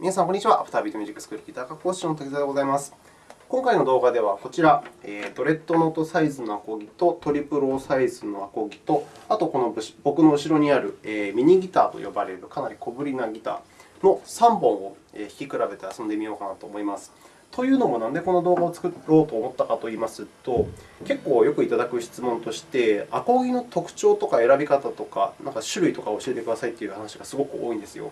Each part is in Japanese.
皆さん、こんにちは。アフタービートミュージックスクールギター科講師の滝沢でございます。今回の動画では、こちら、ドレッドノートサイズのアコギとトリプルオーサイズのアコギと、あとこの僕の後ろにあるミニギターと呼ばれるかなり小ぶりなギターの3本を弾き比べて遊んでみようかなと思います。というのも、なんでこの動画を作ろうと思ったかといいますと、結構よくいただく質問として、アコギの特徴とか選び方とか、なんか種類とか教えてくださいという話がすごく多いんですよ。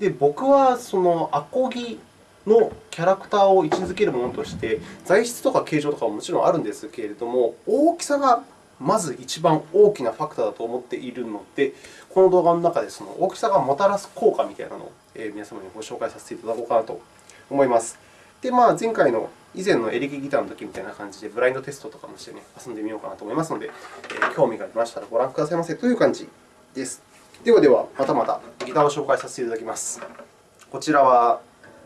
で僕はそのアコギのキャラクターを位置づけるものとして、材質とか形状とかももちろんあるんですけれども、大きさがまず一番大きなファクターだと思っているので、この動画の中でその大きさがもたらす効果みたいなのを皆様にご紹介させていただこうかなと思います。で、まあ、前回の以前のエレキギターの時みたいな感じで、ブラインドテストとかもして、ね、遊んでみようかなと思いますので、興味がありましたらご覧くださいませという感じです。ではでは、またまたギターを紹介させていただきます。こちらは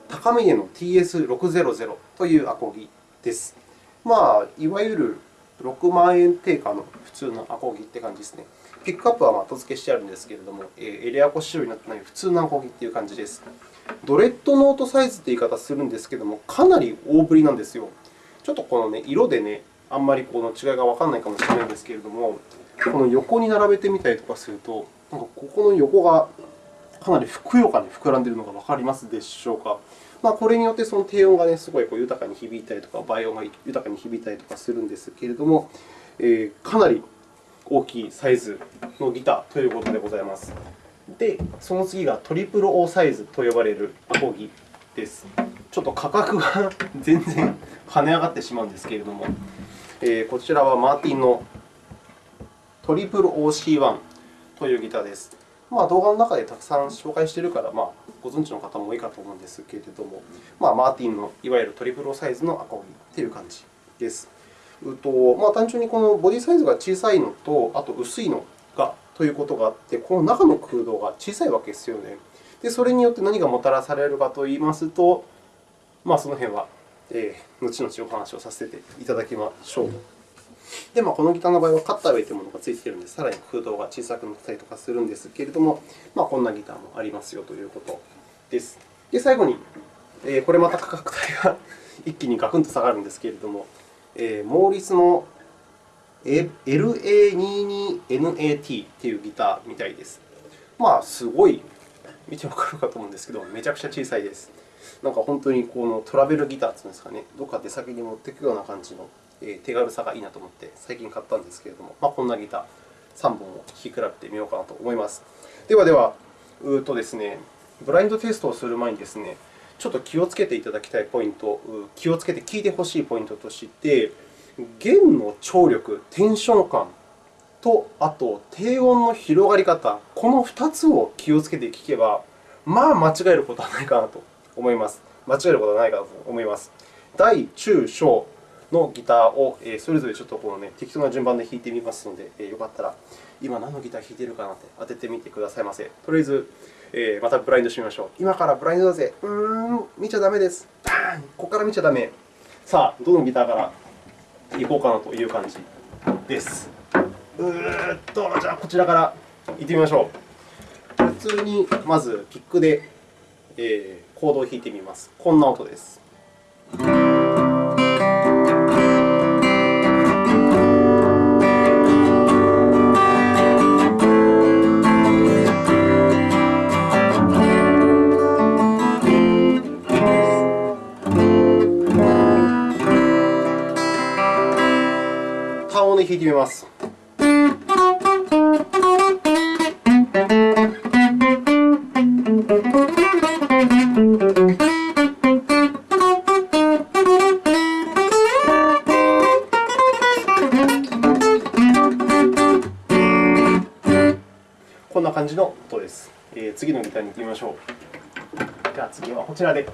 高峰の TS600 というアコギです。まあ、いわゆる6万円定価の普通のアコギって感じですね。ピックアップは後付けしてあるんですけれども、エレアコ仕様になってない普通のアコギという感じです。ドレッドノートサイズという言い方するんですけれども、かなり大ぶりなんですよ。ちょっとこの、ね、色で、ね、あんまりこの違いがわからないかもしれないんですけれども、この横に並べてみたりとかすると、なんかここの横がかなりふくよかに膨らんでいるのがわかりますでしょうか。まあ、これによってその低音が、ね、すごいこう豊かに響いたりとか、倍音が豊かに響いたりとかするんですけれども、えー、かなり大きいサイズのギターということでございます。で、その次がトリプル O サイズと呼ばれるアコギです。ちょっと価格が全然跳ね上がってしまうんですけれども、えー、こちらはマーティンのトリプル OC1 というギターです。まあ、動画の中でたくさん紹介しているから、まあ、ご存知の方も多いかと思うんですけれども、まあ、マーティンのいわゆるトリプルサイズのアコギという感じです。うとまあ、単純にこのボディサイズが小さいのと、あと薄いのがということがあって、この中の空洞が小さいわけですよね。で、それによって何がもたらされるかといいますと、まあ、その辺は、えー、後々お話をさせていただきましょう。で、まあ、このギターの場合はカッターウェイというものがついているので、さらに空洞が小さくなったりとかするんですけれども、まあ、こんなギターもありますよということです。で、最後に、えー、これまた価格帯が一気にガクンと下がるんですけれども、えー、モーリスの LA22NAT というギターみたいです。まあ、すごい、見てわかるかと思うんですけど、めちゃくちゃ小さいです。なんか本当にこのトラベルギターというんですかね、どこか出先に持っていくような感じの手軽さがいいなと思って最近買ったんですけれども、まあ、こんなギター3本を弾き比べてみようかなと思います。ではでは、うとですね、ブラインドテストをする前にですね、ちょっと気をつけていただきたいポイント、気をつけて聞いてほしいポイントとして、弦の張力、テンション感と、あと低音の広がり方、この2つを気をつけて聞けば、まあ間違えることはないかなと思います。間違えることはないかなと思います。大、中、小のギターをそれぞれちょっとこの、ね、適当な順番で弾いてみますので、よかったら今何のギター弾いているかなって当ててみてくださいませ。とりあえず、え、またブラインドしてみましょう。今からブラインドだぜ。うーん、見ちゃだめです。バーンここから見ちゃだめ。さあ、どのギターからいこうかなという感じです。うーっと、じゃあこちらからいってみましょう。普通にまずピックで、えー、コードを弾いてみます。こんな音です。弾いてみます。こんな感じの音です。えー、次のギターに行ってみましょう。じゃあ次はこちらで。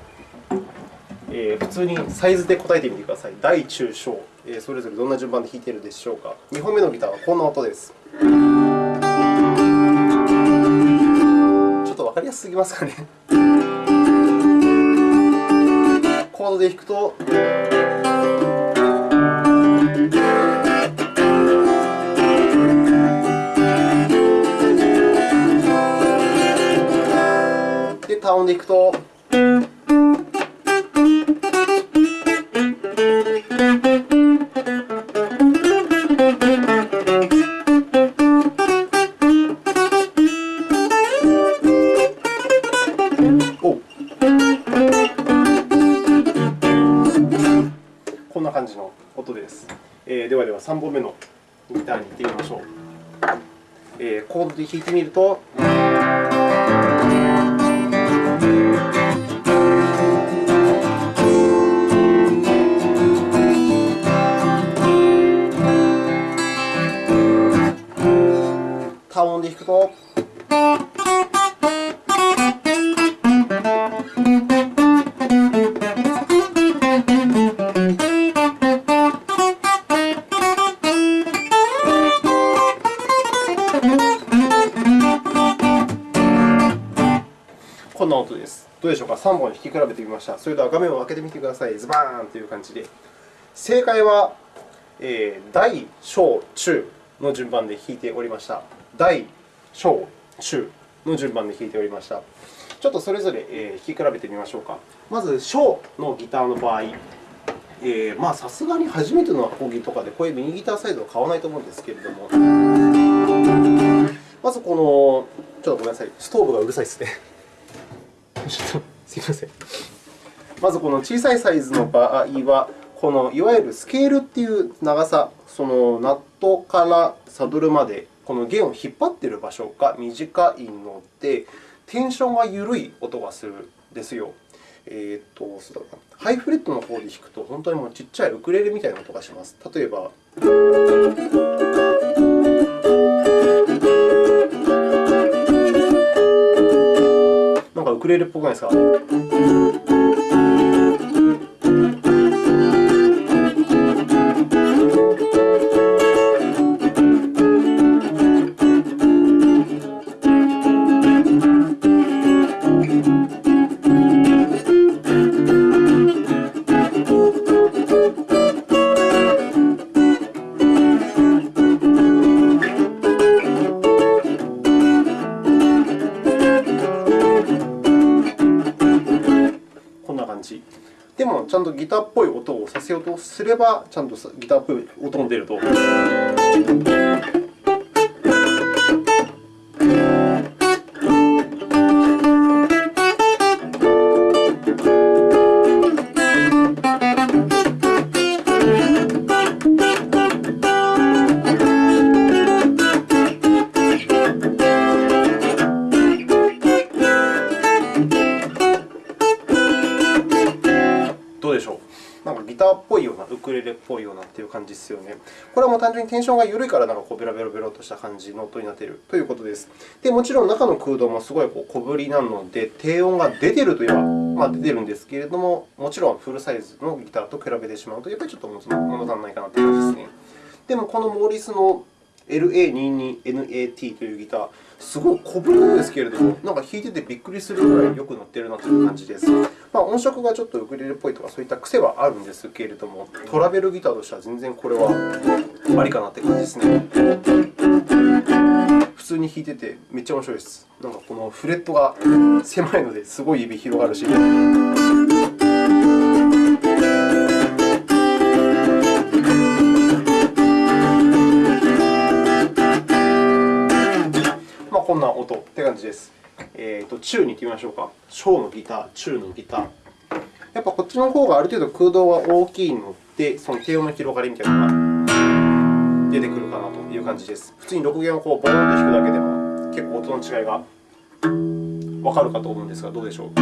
えー、普通にサイズで答えてみてください。大、中、小、えー、それぞれどんな順番で弾いているでしょうか。2本目のギターはこんな音です。ちょっとわかりやすすぎますかね。コードで弾くと。で、単音で弾くと。弾くと。こんな音です。どうでしょうか ?3 本弾き比べてみました。それでは画面を開けてみてください。ズバーンという感じで。正解は、えー大、小、中の順番で弾いておりました。大、小、中の順番で弾いておりました。ちょっとそれぞれえー弾き比べてみましょうか。まず、小のギターの場合、さすがに初めてのアコギとかでこういうミニギターサイズを買わないと思うんですけれども、まずこの、ちょっとごめんなさい、ストーブがうるさいですね。ちょっとすみません。まず、この小さいサイズの場合は、このいわゆるスケールっていう長さ、そのナットからサドルまで、この弦を引っ張っている場所が短いので、テンションが緩い音がするんですよ。えー、とそうだなハイフレットの方で弾くと、本当にもうちっちゃいウクレレみたいな音がします。例えば。なんかウクレレっぽくないですか？ターっぽい音をさせようとすれば、ちゃんとギターっぽい音も出ると。な、ウクレレっぽいようなという感じですよね。これはもう単純にテンションが緩いから、なんかこうベロベロベロとした感じの音になっているということです。でもちろん中の空洞もすごいこう小ぶりなので、低音が出ているといえば、まあ、出ているんですけれども、もちろんフルサイズのギターと比べてしまうと、やっぱりちょっと物足りないかなという感じですね。でも、このモーリスの LA22NAT というギター、すごい小ぶりなんですけれども、なんか弾いててびっくりするぐらいよく乗っているなという感じです。まあ、音色がちょっとウクレレっぽいとか、そういった癖はあるんですけれども、トラベルギターとしては全然これはありかなという感じですね。普通に弾いててめっちゃ面白いです。なんかこのフレットが狭いのですごい指広がるし。な音って感じです。えーと、中に行ってみましょうか。小のギター、中のギター。やっぱこっちの方がある程度空洞が大きいので、その低音の広がりみたいなのが出てくるかなという感じです。普通に6弦をこうボーンと弾くだけでも結構音の違いがわかるかと思うんですが、どうでしょう？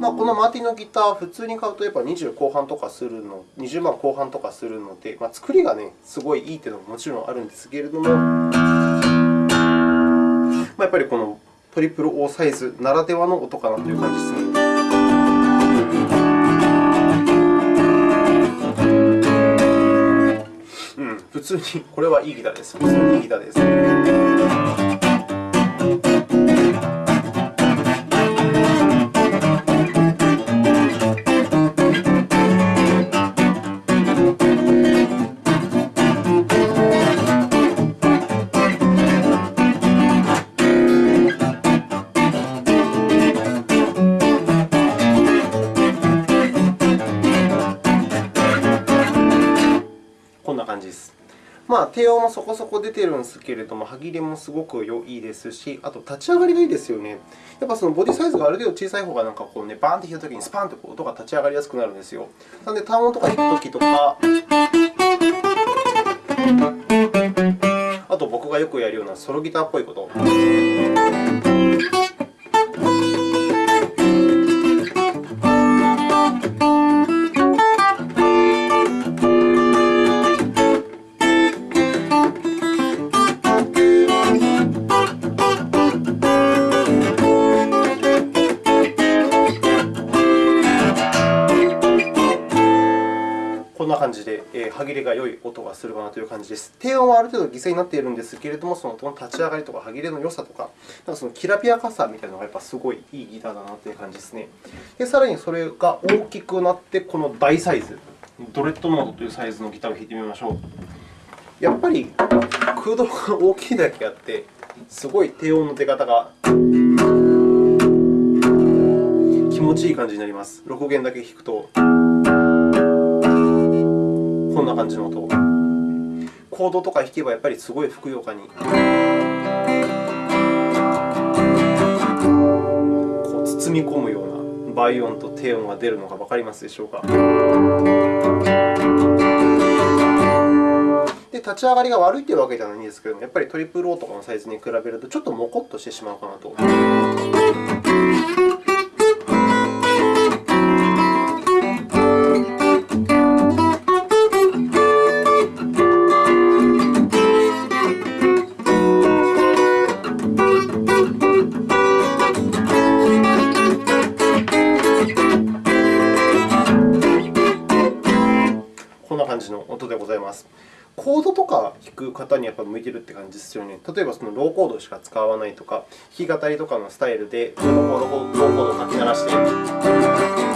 まあ、このマーティンのギター、普通に買うとやっぱ20後半とかするの、20万後半とかするので、まあ、作りが、ね、すごいいいというのももちろんあるんですけれども、やっぱりこのトリプル O サイズならではの音かなという感じですね。うん、普通にこれはいいギターです。普通にいいギターです。まあ、低音もそこそこ出てるんですけれども、歯切れもすごく良いですし、あと立ち上がりがいいですよね。やっぱそのボディサイズがある程度小さい方がなんかこうね、バーンと弾いたときにスパンと音が立ち上がりやすくなるんですよ。なので、単音とか弾くときとか、あと僕がよくやるようなソロギターっぽいこと。感じで、えー、歯切れが良い音がするかなという感じです。低音はある程度犠牲になっているんですけれども、その音の立ち上がりとか歯切れの良さとか、なんかそのきらびやかさみたいなのがやっぱすごいいいギターだなという感じですね。で、さらにそれが大きくなって、この大サイズ、ドレッドノードというサイズのギターを弾いてみましょう。やっぱり空洞が大きいだけあって、すごい低音の出方が気持ちいい感じになります。6弦だけ弾くと。こんな感じの音？コードとか弾けばやっぱりすごいふくよかに。こう包み込むような倍音と低音が出るのが分かりますでしょうか？で、立ち上がりが悪いというわけではないんですけども、やっぱりトリプルオーとかのサイズに比べるとちょっともこっとしてしまうかなと。いてるって感じですよね。例えばそのローコードしか使わないとか、弾き語りとかのスタイルでローコードを書き鳴らして。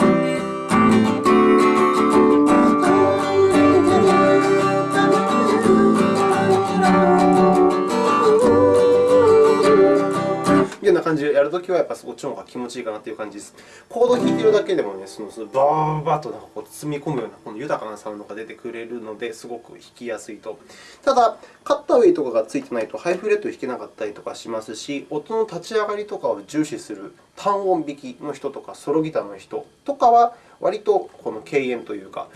感じでやるときは、やっぱそっちの方が気持ちいいかなという感じです。コードを弾いているだけでもね、そのバーバーとなんかこう包み込むようなこの豊かなサウンドが出てくれるので、すごく弾きやすいと。ただ、カッターウェイとかがついてないとハイフレット弾けなかったりとかしますし、音の立ち上がりとかを重視する単音弾きの人とか、ソロギターの人とかは、割とこの敬遠というか、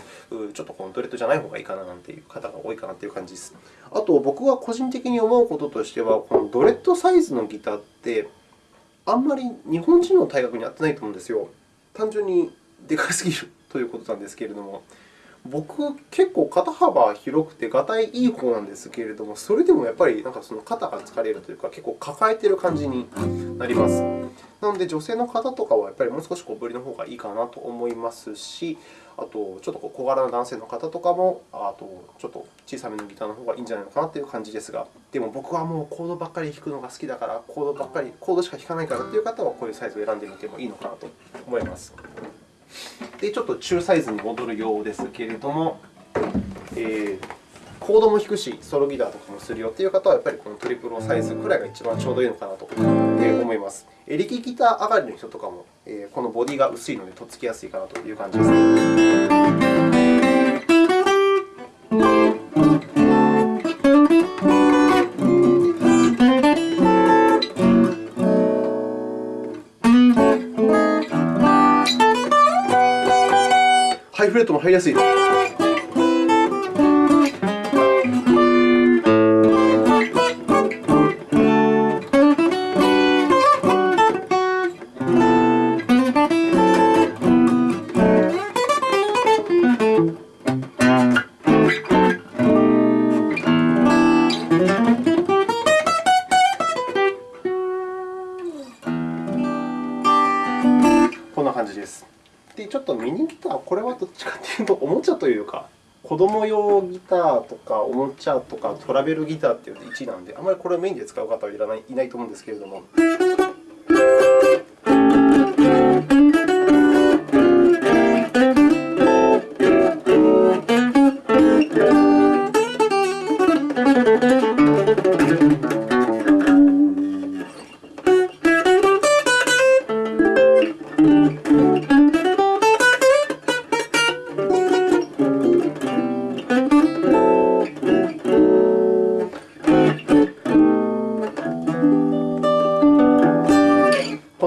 ちょっとこのドレッドじゃない方がいいかななんていう方が多いかなという感じです。あと、僕が個人的に思うこととしては、このドレッドサイズのギターって、あんまり日本人の体格に合ってないと思うんですよ。単純にでかすぎるということなんですけれども。僕、結構肩幅広くて、がたいいい方なんですけれども、それでもやっぱりなんかその肩が疲れるというか、結構抱えている感じになります。なので、女性の方とかはやっぱりもう少し小ぶりの方がいいかなと思いますし、あと、ちょっと小柄な男性の方とかも、あと、ちょっと小さめのギターの方がいいんじゃないのかなという感じですが、でも僕はもうコードばっかり弾くのが好きだから、コードばっかり、コードしか弾かないからという方は、こういうサイズを選んでみてもいいのかなと思います。で、ちょっと中サイズに戻るようですけれども、えーコードも弾くし、ソロギターとかもするよという方は、やっぱりこのトリプルサイズくらいが一番ちょうどいいのかなと思います。エレキギター上がりの人とかも、このボディが薄いので、とっつきやすいかなという感じです。ハイフレットも入りやすいです。おもちゃとかトラベルギターっていうと1なんで、あまりこれをメインで使う方はいらないいないと思うんですけれども。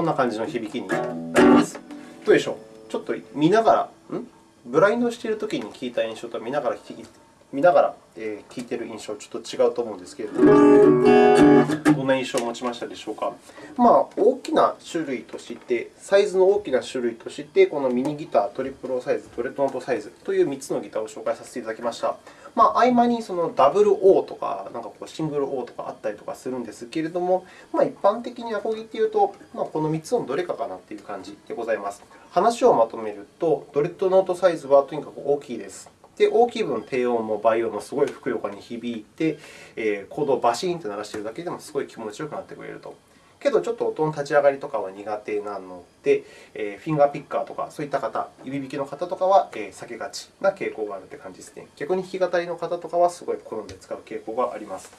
んな感じの響きになります？どうでしょう？ちょっと見ながら、ん？ブラインドしているときに聞いた印象と見ながら聞き見ながら、え聞いている印象、ちょっと違うと思うんですけれども、どんな印象を持ちましたでしょうか？まあ、大きな種類として、サイズの大きな種類として、このミニギター、トリプルサイズ、トレッドノートサイズという3つのギターを紹介させていただきました。まあ、合間にそのダブル O とか、なんかこうシングル O とかあったりとかするんですけれども、まあ、一般的にアコギというと、まあ、この3つのどれかかなという感じでございます。話をまとめると、ドレッドノートサイズはとにかく大きいです。で、大きい分、低音も倍音もすごいふくよかに響いて、えー、コードをバシーンと鳴らしているだけでもすごい気持ちよくなってくれると。けど、ちょっと音の立ち上がりとかは苦手なので、え、フィンガーピッカーとか、そういった方、指弾きの方とかは、避けがちな傾向があるという感じですね。逆に弾き語りの方とかはすごい好んで使う傾向があります。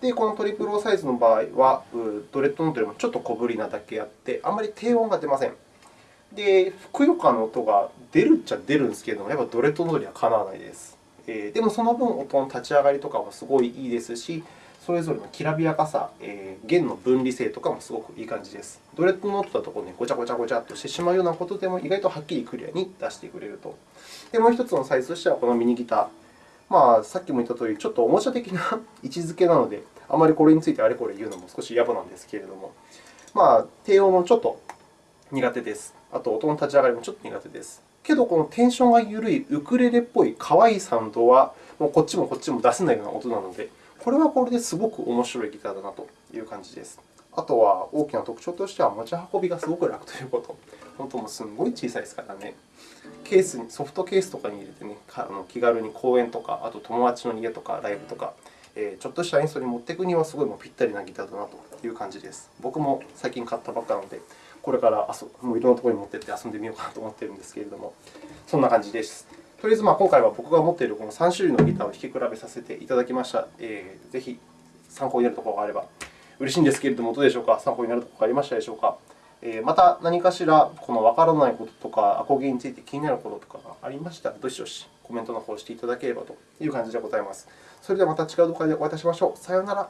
で、このトリプルオサイズの場合は、ドレッドノートよりもちょっと小ぶりなだけあって、あんまり低音が出ません。で、ふくよかの音が出るっちゃ出るんですけれども、やっぱドレッドノートにはかなわないです。でもその分、音の立ち上がりとかもすごいいいですし、それぞれのきらびやかさ、えー、弦の分離性とかもすごくいい感じです。ドレッドノートだとこう、ね、ごちゃごちゃごちゃっとしてしまうようなことでも意外とはっきりクリアに出してくれると。で、もう1つのサイズとしては、このミニギター。まあ、さっきも言ったとおり、ちょっとおもちゃ的な 位置づけなので、あまりこれについてあれこれ言うのも少し野暮なんですけれども、まあ、低音もちょっと苦手です。あと、音の立ち上がりもちょっと苦手です。けど、このテンションが緩いウクレレっぽい可愛いサウンドは、もうこっちもこっちも出せないような音なので、これはこれですごく面白いギターだなという感じです。あとは大きな特徴としては、持ち運びがすごく楽ということ。本当もすごい小さいですからね。ケースにソフトケースとかに入れてね、気軽に公園とか、あと友達の家とかライブとか、えちょっとした演奏に持っていくにはすごいもうぴったりなギターだなという感じです。僕も最近買ったばっかなので、これから遊もういろんなところに持っていって遊んでみようかなと思っているんですけれども、そんな感じです。とりあえずまあ今回は僕が持っているこの3種類のギターを弾き比べさせていただきました。えー、ぜひ参考になるところがあれば嬉しいんですけれども、どうでしょうか？参考になるところがありましたでしょうか？えー、また何かしらこのわからないこととか、アコギについて気になることとかがありましたら、どしどしコメントの方をしていただければという感じでございます。それではまた違う動画でお会いいたしましょう。さようなら。